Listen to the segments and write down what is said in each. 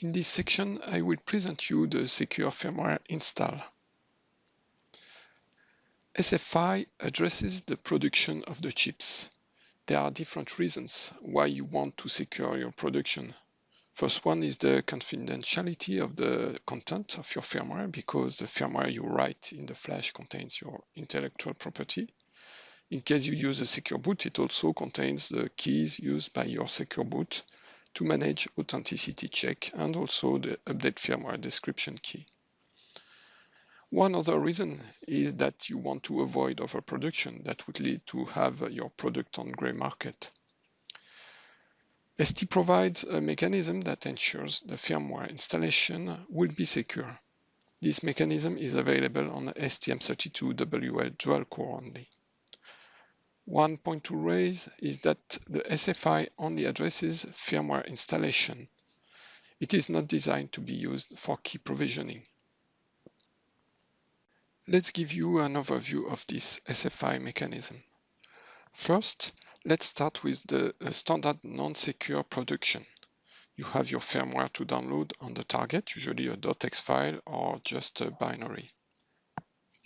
In this section, I will present you the secure firmware install. SFI addresses the production of the chips. There are different reasons why you want to secure your production. First one is the confidentiality of the content of your firmware because the firmware you write in the flash contains your intellectual property. In case you use a secure boot, it also contains the keys used by your secure boot to manage authenticity check and also the update firmware description key. One other reason is that you want to avoid overproduction that would lead to have your product on gray market. ST provides a mechanism that ensures the firmware installation will be secure. This mechanism is available on the STM32WL dual core only. One point to raise is that the SFI only addresses firmware installation. It is not designed to be used for key provisioning. Let's give you an overview of this SFI mechanism. First, let's start with the uh, standard non-secure production. You have your firmware to download on the target, usually a .hex file or just a binary.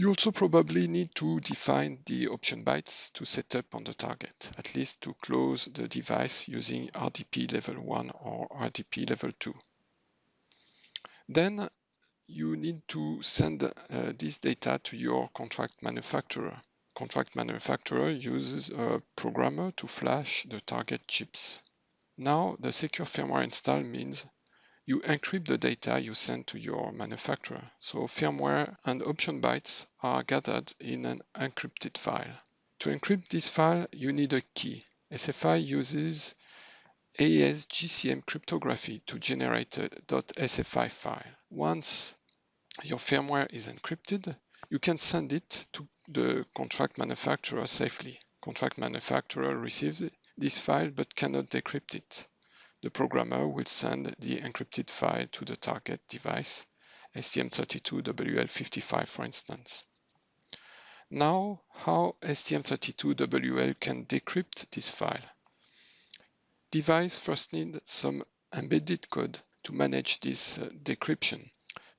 You also probably need to define the option bytes to set up on the target, at least to close the device using RDP level 1 or RDP level 2. Then you need to send uh, this data to your contract manufacturer. Contract manufacturer uses a programmer to flash the target chips. Now the secure firmware install means you encrypt the data you send to your manufacturer. So firmware and option bytes are gathered in an encrypted file. To encrypt this file, you need a key. SFI uses AES-GCM cryptography to generate a .sfi file. Once your firmware is encrypted, you can send it to the contract manufacturer safely. Contract manufacturer receives this file but cannot decrypt it the programmer will send the encrypted file to the target device, STM32WL55 for instance. Now, how STM32WL can decrypt this file? Device first needs some embedded code to manage this uh, decryption.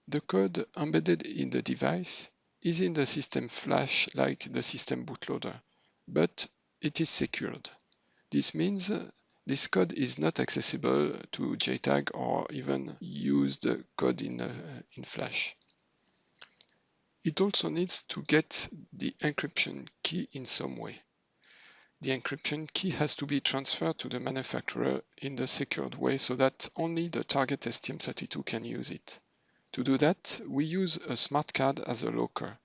The code embedded in the device is in the system flash like the system bootloader, but it is secured. This means this code is not accessible to JTAG or even use the code in, uh, in Flash. It also needs to get the encryption key in some way. The encryption key has to be transferred to the manufacturer in the secured way so that only the target STM32 can use it. To do that, we use a smart card as a locker.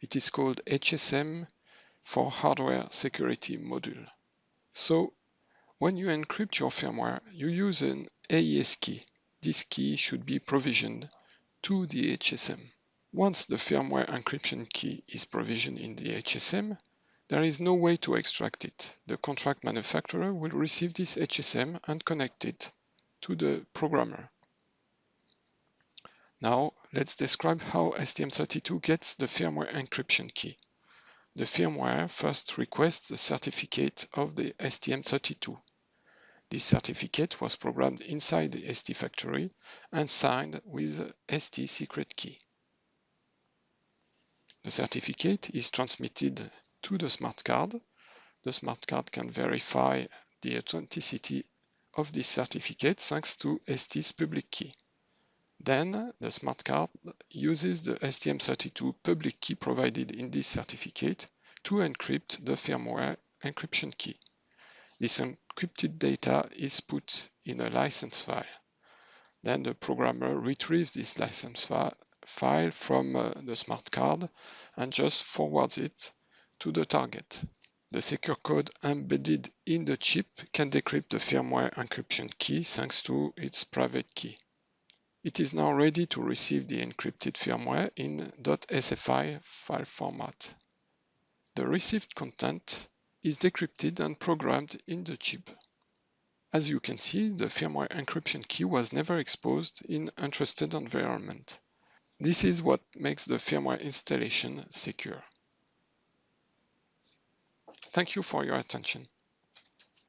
It is called HSM for Hardware Security Module. So when you encrypt your firmware, you use an AES key. This key should be provisioned to the HSM. Once the firmware encryption key is provisioned in the HSM, there is no way to extract it. The contract manufacturer will receive this HSM and connect it to the programmer. Now, let's describe how STM32 gets the firmware encryption key. The firmware first requests the certificate of the STM32. This certificate was programmed inside the ST factory and signed with ST secret key. The certificate is transmitted to the smart card. The smart card can verify the authenticity of this certificate thanks to ST's public key. Then the smart card uses the STM32 public key provided in this certificate to encrypt the firmware encryption key. This encrypted data is put in a license file. Then the programmer retrieves this license fi file from uh, the smart card and just forwards it to the target. The secure code embedded in the chip can decrypt the firmware encryption key thanks to its private key. It is now ready to receive the encrypted firmware in .sfi file format. The received content is decrypted and programmed in the chip. As you can see, the firmware encryption key was never exposed in untrusted environment. This is what makes the firmware installation secure. Thank you for your attention.